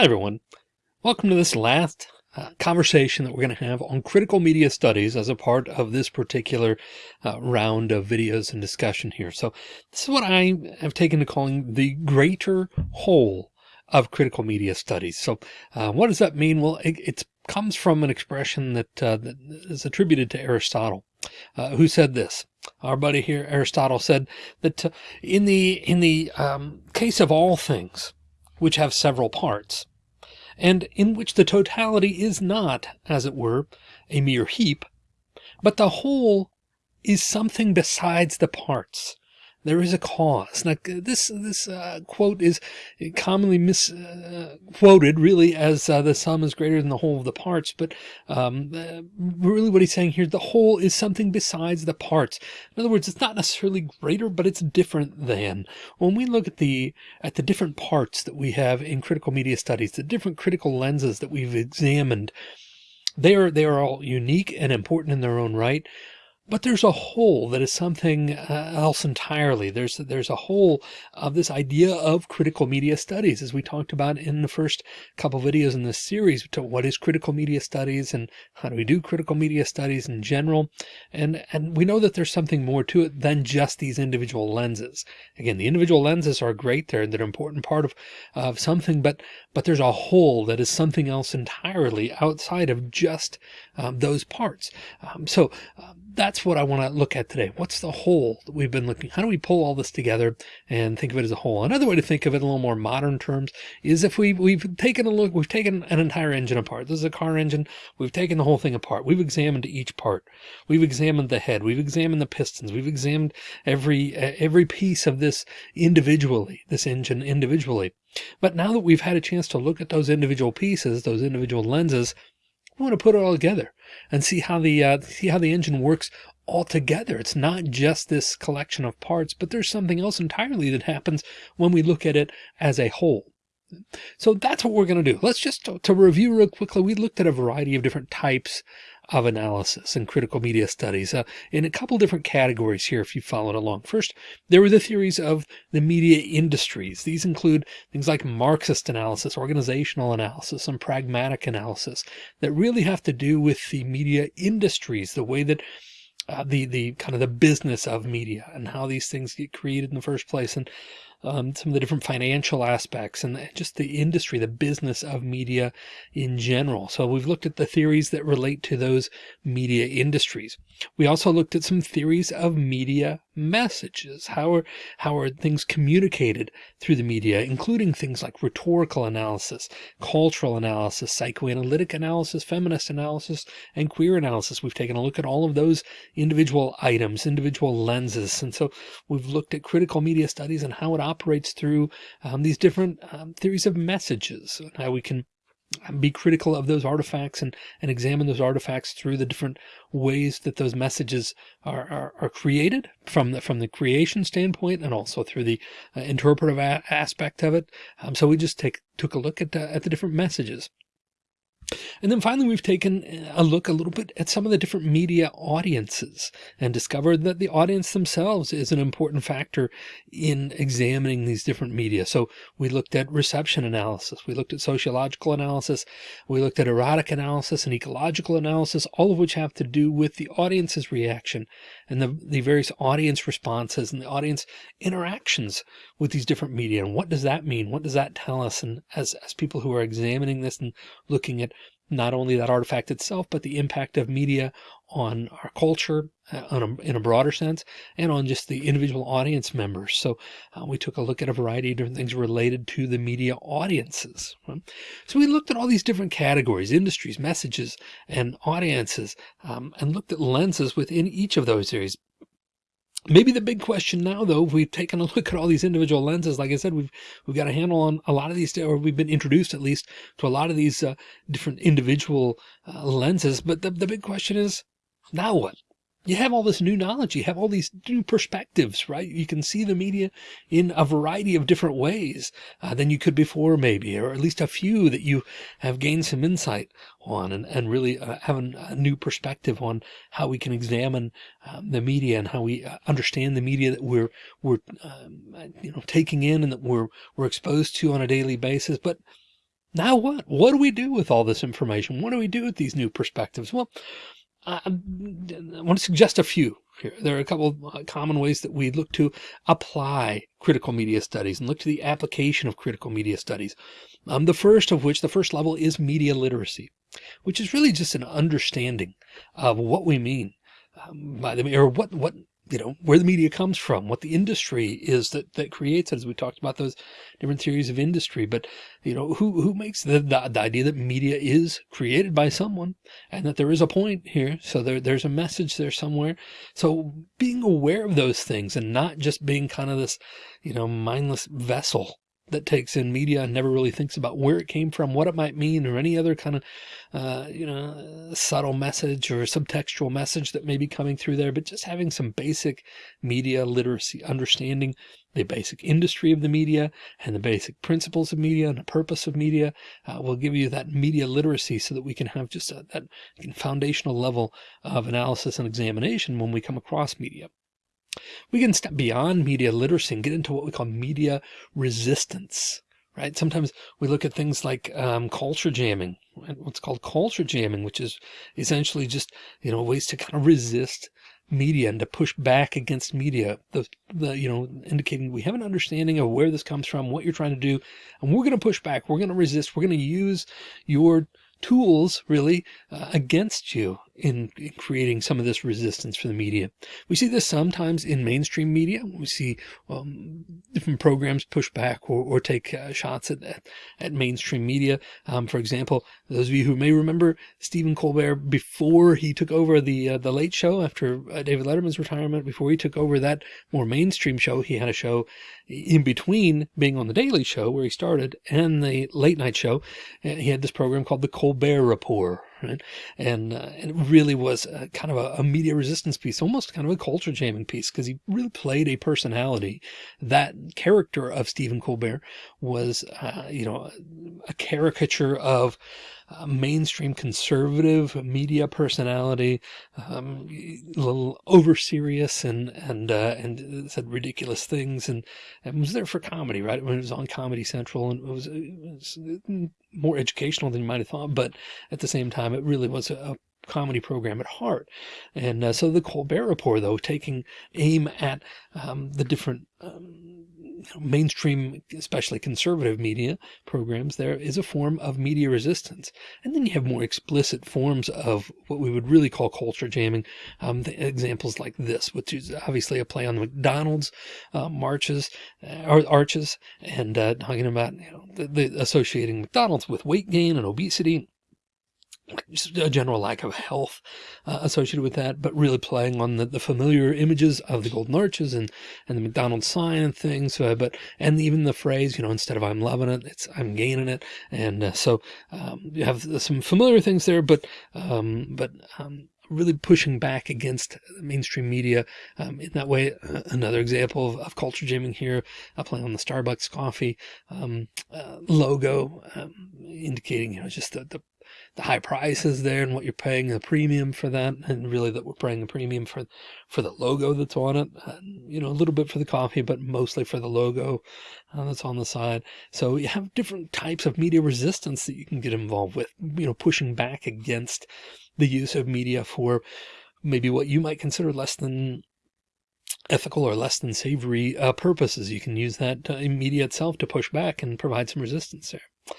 Hi, everyone. Welcome to this last uh, conversation that we're going to have on critical media studies as a part of this particular uh, round of videos and discussion here. So this is what I have taken to calling the greater whole of critical media studies. So uh, what does that mean? Well, it, comes from an expression that, uh, that is attributed to Aristotle, uh, who said this. Our buddy here, Aristotle, said that uh, in the in the um, case of all things which have several parts, and in which the totality is not, as it were, a mere heap, but the whole is something besides the parts. There is a cause. Now, this this uh, quote is commonly misquoted, uh, really, as uh, the sum is greater than the whole of the parts. But um, uh, really, what he's saying here, the whole is something besides the parts. In other words, it's not necessarily greater, but it's different than. When we look at the at the different parts that we have in critical media studies, the different critical lenses that we've examined, they are they are all unique and important in their own right. But there's a whole that is something uh, else entirely. There's there's a whole of this idea of critical media studies, as we talked about in the first couple videos in this series, to what is critical media studies and how do we do critical media studies in general. And, and we know that there's something more to it than just these individual lenses. Again, the individual lenses are great. They're, they're an important part of, of something, but, but there's a whole that is something else entirely outside of just um, those parts. Um, so um, that's what I want to look at today. What's the whole that we've been looking? How do we pull all this together and think of it as a whole? Another way to think of it in a little more modern terms is if we we've taken a look, we've taken an entire engine apart. This is a car engine. We've taken the whole thing apart. We've examined each part. We've examined the head. We've examined the pistons. We've examined every eh, every piece of this individually, this engine individually. But now that we've had a chance to look at those individual pieces, those individual lenses, we want to put it all together and see how the uh, see how the engine works all together. It's not just this collection of parts, but there's something else entirely that happens when we look at it as a whole. So that's what we're going to do. Let's just to review real quickly. We looked at a variety of different types of analysis and critical media studies uh, in a couple different categories here if you followed along. First, there were the theories of the media industries. These include things like Marxist analysis, organizational analysis, and pragmatic analysis that really have to do with the media industries, the way that uh, the the kind of the business of media and how these things get created in the first place and um, some of the different financial aspects and just the industry, the business of media in general. So we've looked at the theories that relate to those media industries. We also looked at some theories of media messages. How are, how are things communicated through the media, including things like rhetorical analysis, cultural analysis, psychoanalytic analysis, feminist analysis, and queer analysis. We've taken a look at all of those individual items, individual lenses. And so we've looked at critical media studies and how it operates through um, these different um, theories of messages and how we can be critical of those artifacts and, and examine those artifacts through the different ways that those messages are, are, are created from the, from the creation standpoint and also through the uh, interpretive aspect of it. Um, so we just take, took a look at, uh, at the different messages. And then finally, we've taken uh, a look a little bit at some of the different media audiences and discovered that the audience themselves is an important factor in examining these different media. So we looked at reception analysis. We looked at sociological analysis. We looked at erotic analysis and ecological analysis, all of which have to do with the audience's reaction and the, the various audience responses and the audience interactions with these different media. And what does that mean? What does that tell us? And as, as people who are examining this and looking at not only that artifact itself, but the impact of media on our culture uh, a, in a broader sense and on just the individual audience members. So uh, we took a look at a variety of different things related to the media audiences. Right? So we looked at all these different categories, industries, messages, and audiences, um, and looked at lenses within each of those areas. Maybe the big question now, though, if we've taken a look at all these individual lenses, like I said, we've we've got a handle on a lot of these, or we've been introduced at least to a lot of these uh, different individual uh, lenses. But the, the big question is, now what? You have all this new knowledge. You have all these new perspectives, right? You can see the media in a variety of different ways uh, than you could before, maybe, or at least a few that you have gained some insight on and, and really uh, have a new perspective on how we can examine um, the media and how we uh, understand the media that we're, we're, um, you know, taking in and that we're, we're exposed to on a daily basis. But now what? What do we do with all this information? What do we do with these new perspectives? Well, I want to suggest a few here. There are a couple of uh, common ways that we look to apply critical media studies and look to the application of critical media studies. Um, the first of which, the first level is media literacy, which is really just an understanding of what we mean um, by the, or what, what you know, where the media comes from, what the industry is that, that creates it, as we talked about those different theories of industry, but you know, who, who makes the, the, the, idea that media is created by someone and that there is a point here. So there, there's a message there somewhere. So being aware of those things and not just being kind of this, you know, mindless vessel that takes in media and never really thinks about where it came from, what it might mean, or any other kind of, uh, you know, subtle message or subtextual message that may be coming through there, but just having some basic media literacy, understanding the basic industry of the media and the basic principles of media and the purpose of media uh, will give you that media literacy so that we can have just a, that foundational level of analysis and examination when we come across media. We can step beyond media literacy and get into what we call media resistance, right? Sometimes we look at things like um, culture jamming, what's called culture jamming, which is essentially just, you know, ways to kind of resist media and to push back against media, the, the, you know, indicating we have an understanding of where this comes from, what you're trying to do, and we're going to push back. We're going to resist. We're going to use your tools really uh, against you in, in, creating some of this resistance for the media. We see this sometimes in mainstream media. We see um, different programs push back or, or take uh, shots at, at, mainstream media. Um, for example, those of you who may remember Stephen Colbert before he took over the uh, the Late Show after uh, David Letterman's retirement, before he took over that more mainstream show, he had a show in between being on the Daily Show where he started and the late night show. He had this program called the Colbert Report right? And, uh, and it really was a, kind of a, a, media resistance piece, almost kind of a culture jamming piece, because he really played a personality. That character of Stephen Colbert was, uh, you know, a caricature of uh, mainstream conservative media personality, um, a little over serious and, and, uh, and said ridiculous things and, and was there for comedy, right? When it was on Comedy Central and it was, it was more educational than you might have thought, but at the same time, it really was a, comedy program at heart. And uh, so the Colbert Report, though, taking aim at um, the different um, mainstream, especially conservative media programs, there is a form of media resistance. And then you have more explicit forms of what we would really call culture jamming. Um, examples like this, which is obviously a play on the McDonald's uh, marches uh, or arches and uh, talking about you know the, the associating McDonald's with weight gain and obesity a general lack of health uh, associated with that, but really playing on the, the familiar images of the golden arches and, and the McDonald's sign and things. Uh, but, and even the phrase, you know, instead of I'm loving it, it's I'm gaining it. And uh, so um, you have some familiar things there, but, um, but um, really pushing back against mainstream media um, in that way. Uh, another example of, of, culture jamming here, uh, playing on the Starbucks coffee um, uh, logo, um, indicating, you know, just the, the the high prices there and what you're paying the premium for that. And really that we're paying a premium for, for the logo that's on it, and, you know, a little bit for the coffee, but mostly for the logo uh, that's on the side. So you have different types of media resistance that you can get involved with, you know, pushing back against the use of media for maybe what you might consider less than ethical or less than savory uh, purposes. You can use that uh, media itself to push back and provide some resistance there.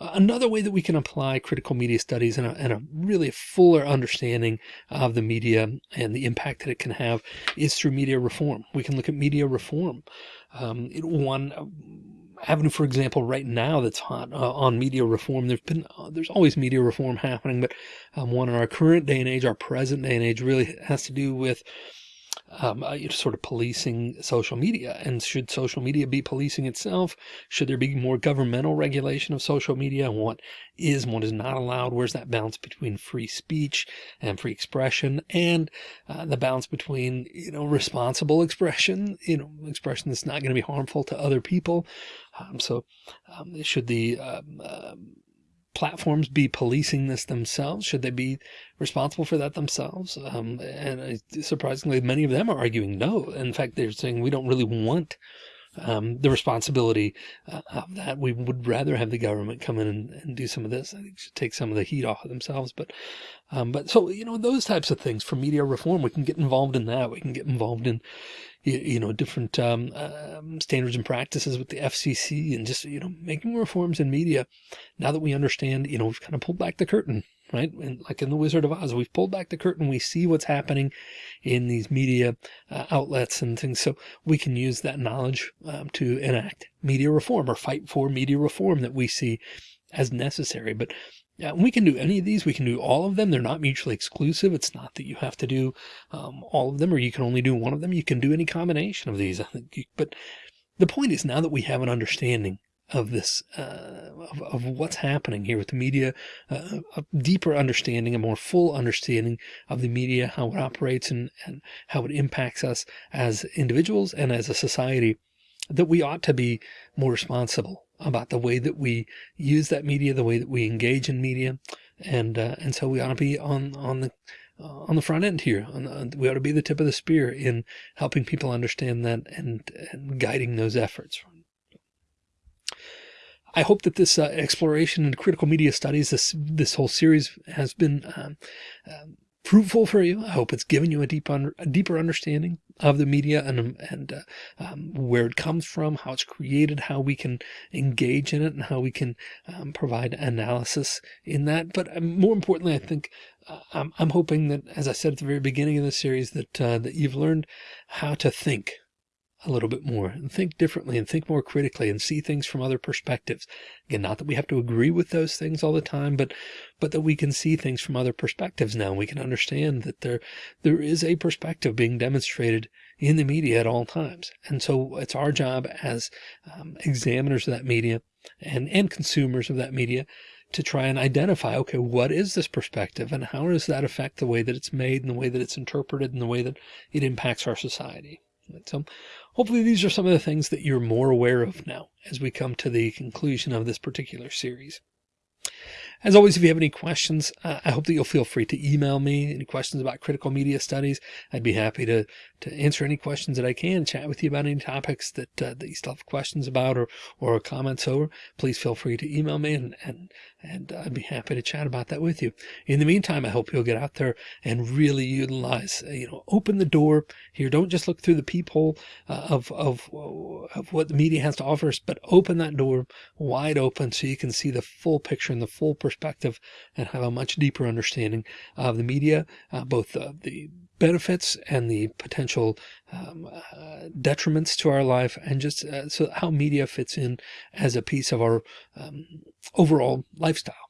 Another way that we can apply critical media studies and a, and a really fuller understanding of the media and the impact that it can have is through media reform. We can look at media reform. Um, one avenue, for example, right now that's hot uh, on media reform. There's been, uh, there's always media reform happening, but um, one in our current day and age, our present day and age really has to do with um, uh, sort of policing social media. And should social media be policing itself? Should there be more governmental regulation of social media and what is and what is not allowed? Where's that balance between free speech and free expression and uh, the balance between, you know, responsible expression, you know, expression that's not going to be harmful to other people. Um, so um, should the um, um platforms be policing this themselves? Should they be responsible for that themselves? Um, and surprisingly, many of them are arguing no. In fact, they're saying we don't really want um, the responsibility uh, of that. We would rather have the government come in and, and do some of this. I think should take some of the heat off of themselves. But, um, but so, you know, those types of things for media reform, we can get involved in that. We can get involved in, you, you know, different um, um, standards and practices with the FCC and just, you know, making reforms in media. Now that we understand, you know, we've kind of pulled back the curtain right? And like in the Wizard of Oz, we've pulled back the curtain. We see what's happening in these media uh, outlets and things. So we can use that knowledge um, to enact media reform or fight for media reform that we see as necessary. But yeah, we can do any of these. We can do all of them. They're not mutually exclusive. It's not that you have to do um, all of them or you can only do one of them. You can do any combination of these. But the point is now that we have an understanding of this, uh, of, of, what's happening here with the media, uh, a deeper understanding, a more full understanding of the media, how it operates and, and how it impacts us as individuals and as a society, that we ought to be more responsible about the way that we use that media, the way that we engage in media. And, uh, and so we ought to be on, on the, uh, on the front end here. The, we ought to be the tip of the spear in helping people understand that and, and guiding those efforts. I hope that this uh, exploration in critical media studies, this this whole series has been um, um, fruitful for you. I hope it's given you a deep un a deeper understanding of the media and and uh, um, where it comes from, how it's created, how we can engage in it, and how we can um, provide analysis in that. But um, more importantly, I think uh, I'm, I'm hoping that, as I said at the very beginning of the series, that uh, that you've learned how to think a little bit more and think differently and think more critically and see things from other perspectives. Again, not that we have to agree with those things all the time, but, but that we can see things from other perspectives now. We can understand that there, there is a perspective being demonstrated in the media at all times. And so it's our job as um, examiners of that media and, and consumers of that media to try and identify, okay, what is this perspective and how does that affect the way that it's made and the way that it's interpreted and the way that it impacts our society? So hopefully these are some of the things that you're more aware of now as we come to the conclusion of this particular series. As always, if you have any questions, uh, I hope that you'll feel free to email me any questions about critical media studies. I'd be happy to, to answer any questions that I can, chat with you about any topics that, uh, that you still have questions about or, or comments over. Please feel free to email me and, and, and I'd be happy to chat about that with you. In the meantime, I hope you'll get out there and really utilize, uh, you know, open the door here. Don't just look through the peephole uh, of, of, of what the media has to offer us, but open that door wide open so you can see the full picture and the full perspective and have a much deeper understanding of the media, uh, both uh, the benefits and the potential um, uh, detriments to our life and just uh, so how media fits in as a piece of our um, overall lifestyle.